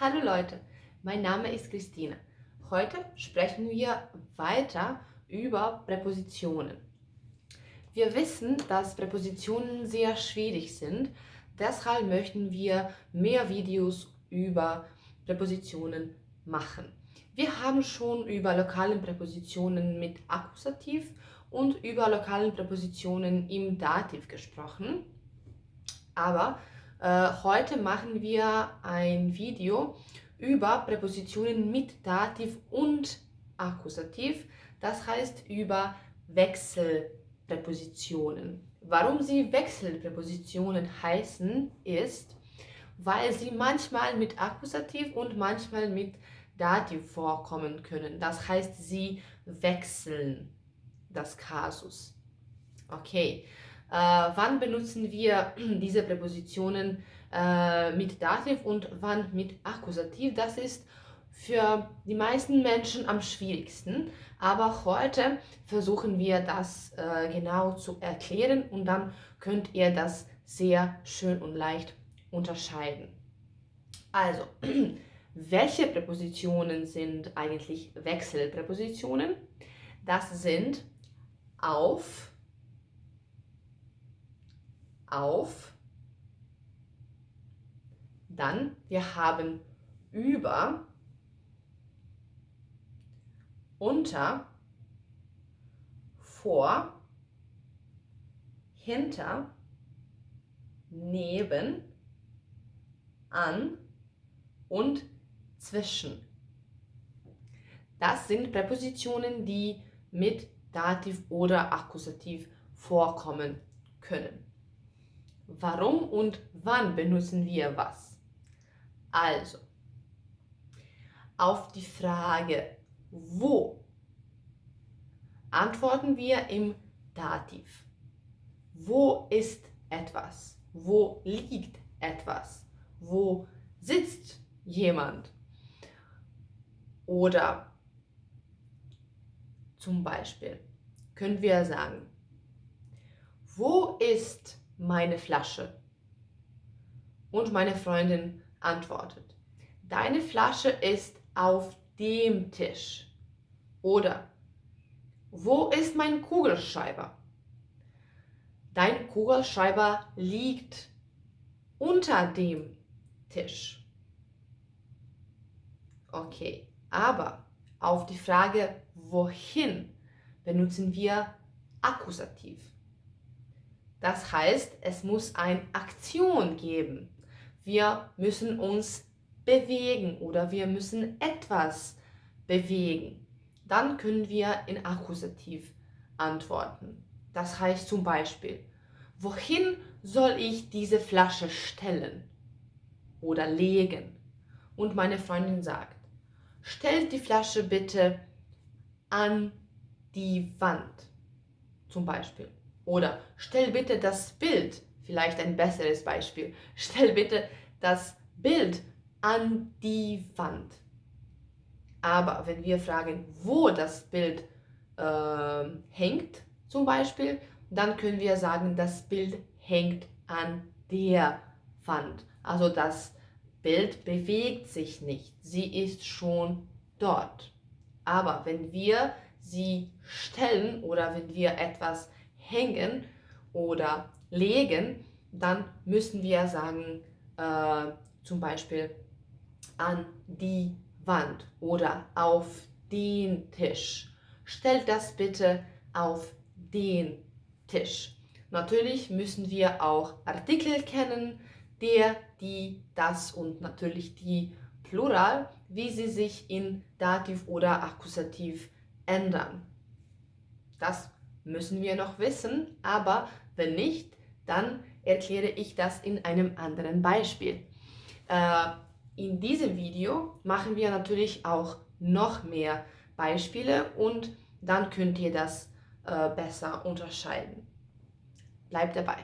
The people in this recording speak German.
Hallo Leute, mein Name ist Christine. Heute sprechen wir weiter über Präpositionen. Wir wissen, dass Präpositionen sehr schwierig sind, deshalb möchten wir mehr Videos über Präpositionen machen. Wir haben schon über lokale Präpositionen mit Akkusativ und über lokale Präpositionen im Dativ gesprochen. Aber heute machen wir ein Video über Präpositionen mit Dativ und Akkusativ, das heißt über Wechselpräpositionen. Warum sie Wechselpräpositionen heißen, ist, weil sie manchmal mit Akkusativ und manchmal mit Dativ vorkommen können. Das heißt, sie wechseln das Kasus. Okay, äh, wann benutzen wir diese Präpositionen äh, mit Dativ und wann mit Akkusativ? Das ist für die meisten Menschen am schwierigsten, aber heute versuchen wir das äh, genau zu erklären und dann könnt ihr das sehr schön und leicht unterscheiden. Also, welche Präpositionen sind eigentlich Wechselpräpositionen? Das sind auf, auf. Dann, wir haben über, unter, vor, hinter, neben, an und zwischen. Das sind Präpositionen, die mit Dativ oder Akkusativ vorkommen können. Warum und wann benutzen wir was? Also, auf die Frage wo antworten wir im Dativ. Wo ist etwas? Wo liegt etwas? Wo sitzt jemand? Oder zum Beispiel können wir sagen, wo ist meine Flasche? Und meine Freundin antwortet, deine Flasche ist auf dem Tisch. Oder wo ist mein Kugelschreiber? Dein Kugelschreiber liegt unter dem Tisch. Okay, aber auf die Frage wohin benutzen wir Akkusativ. Das heißt, es muss eine Aktion geben. Wir müssen uns bewegen oder wir müssen etwas bewegen. Dann können wir in Akkusativ antworten. Das heißt zum Beispiel, wohin soll ich diese Flasche stellen oder legen? Und meine Freundin sagt, stellt die Flasche bitte an die Wand zum Beispiel. Oder stell bitte das Bild, vielleicht ein besseres Beispiel, stell bitte das Bild an die Wand. Aber wenn wir fragen, wo das Bild äh, hängt, zum Beispiel, dann können wir sagen, das Bild hängt an der Wand. Also das Bild bewegt sich nicht, sie ist schon dort. Aber wenn wir sie stellen oder wenn wir etwas hängen oder legen, dann müssen wir sagen, äh, zum Beispiel an die Wand oder auf den Tisch. Stellt das bitte auf den Tisch. Natürlich müssen wir auch Artikel kennen, der, die, das und natürlich die Plural, wie sie sich in Dativ oder Akkusativ ändern. Das müssen wir noch wissen, aber wenn nicht, dann erkläre ich das in einem anderen Beispiel. Äh, in diesem Video machen wir natürlich auch noch mehr Beispiele und dann könnt ihr das äh, besser unterscheiden. Bleibt dabei.